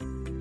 you